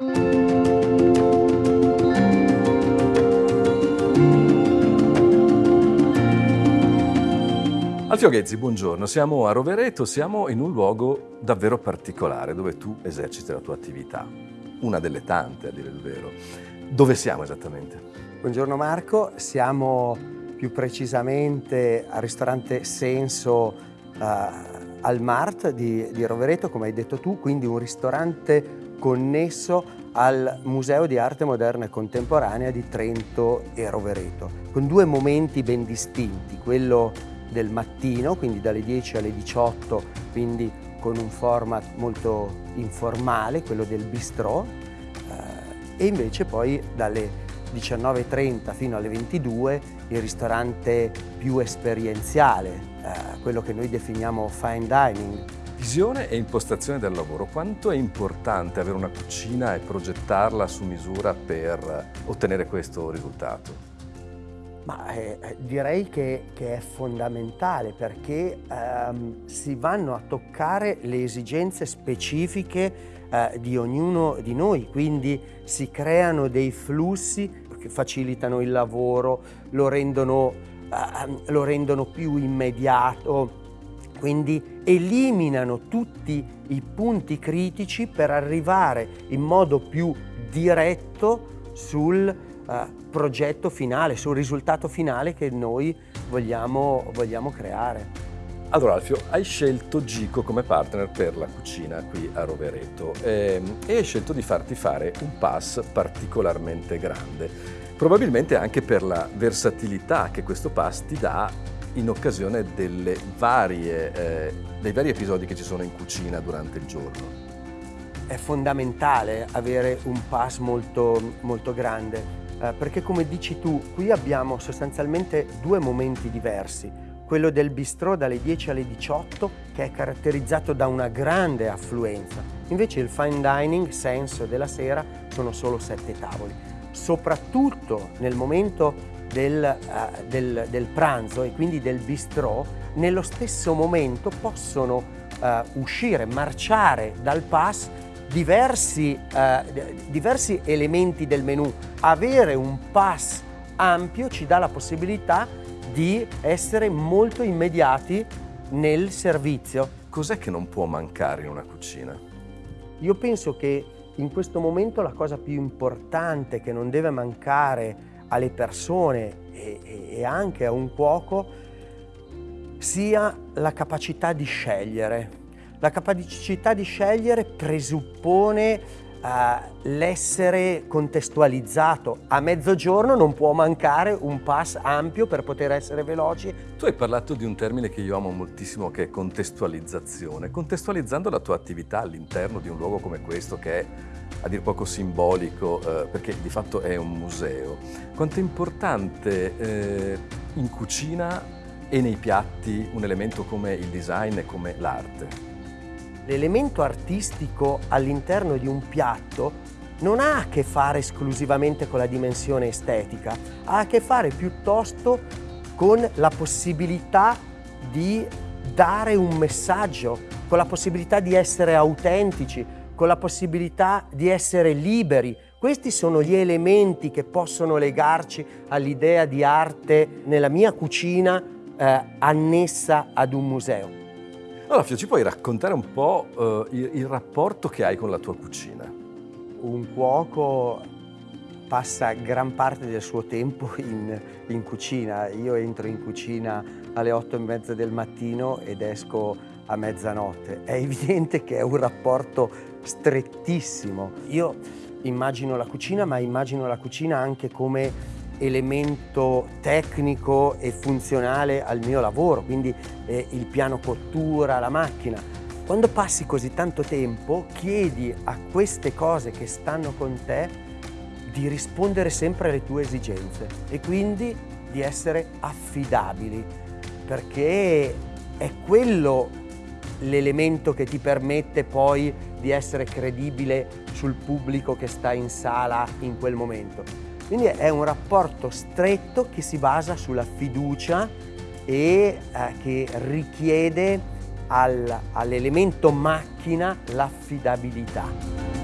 Alfio Ghezzi, buongiorno. Siamo a Rovereto, siamo in un luogo davvero particolare dove tu eserciti la tua attività. Una delle tante, a dire il vero. Dove siamo esattamente? Buongiorno Marco, siamo più precisamente al ristorante Senso uh, al Mart di, di Rovereto, come hai detto tu, quindi un ristorante connesso al Museo di Arte Moderna e Contemporanea di Trento e Rovereto, con due momenti ben distinti, quello del mattino, quindi dalle 10 alle 18, quindi con un format molto informale, quello del bistrò, eh, e invece poi dalle 19.30 fino alle 22 il ristorante più esperienziale, eh, quello che noi definiamo fine dining. Visione e impostazione del lavoro. Quanto è importante avere una cucina e progettarla su misura per ottenere questo risultato? Ma eh, direi che, che, è fondamentale perché ehm, si vanno a toccare le esigenze specifiche eh, di ognuno di noi, quindi si creano dei flussi che facilitano il lavoro, lo rendono, eh, lo rendono più immediato, quindi eliminano tutti i punti critici per arrivare in modo più diretto sul eh, progetto finale, sul risultato finale che noi vogliamo, vogliamo creare. Allora Alfio, hai scelto Gico come partner per la cucina qui a Rovereto eh, e hai scelto di farti fare un pass particolarmente grande, probabilmente anche per la versatilità che questo pass ti dà in occasione varie, eh, dei vari episodi che ci sono in cucina durante il giorno. È fondamentale avere un pass molto, molto grande eh, perché come dici tu, qui abbiamo sostanzialmente due momenti diversi. Quello del bistrò dalle 10 alle 18 che è caratterizzato da una grande affluenza. Invece il fine dining, senso della sera, sono solo sette tavoli. Soprattutto nel momento del, uh, del, del pranzo e quindi del bistrò, nello stesso momento possono uh, uscire, marciare dal pass diversi, eh, diversi elementi del menu. Avere un pass ampio ci dà la possibilità di essere molto immediati nel servizio. Cos'è che non può mancare in una cucina? Io penso che in questo momento la cosa più importante che non deve mancare alle persone e, e anche a un cuoco sia la capacità di scegliere. La capacità di scegliere presuppone uh, l'essere contestualizzato. A mezzogiorno non può mancare un pass ampio per poter essere veloci. Tu hai parlato di un termine che io amo moltissimo che è contestualizzazione. Contestualizzando la tua attività all'interno di un luogo come questo che è a dir poco simbolico eh, perché di fatto è un museo. Quanto è importante eh, in cucina e nei piatti un elemento come il design e come l'arte? L'elemento artistico all'interno di un piatto non ha a che fare esclusivamente con la dimensione estetica, ha a che fare piuttosto con la possibilità di dare un messaggio, con la possibilità di essere autentici, con la possibilità di essere liberi. Questi sono gli elementi che possono legarci all'idea di arte nella mia cucina eh, annessa ad un museo. Allora Fio, ci puoi raccontare un po' uh, il, il rapporto che hai con la tua cucina? Un cuoco passa gran parte del suo tempo in, in, cucina. Io entro in cucina alle otto e mezza del mattino ed esco a mezzanotte. È evidente che è un rapporto strettissimo. Io immagino la cucina, ma immagino la cucina anche come elemento tecnico e funzionale al mio lavoro, quindi eh, il piano cottura, la macchina. Quando passi così tanto tempo chiedi a queste cose che stanno con te di rispondere sempre alle tue esigenze e quindi di essere affidabili perché è quello l'elemento che ti permette poi di essere credibile sul pubblico che sta in sala in quel momento. Quindi è un rapporto stretto che si basa sulla fiducia e eh, che richiede al, all'elemento macchina l'affidabilità.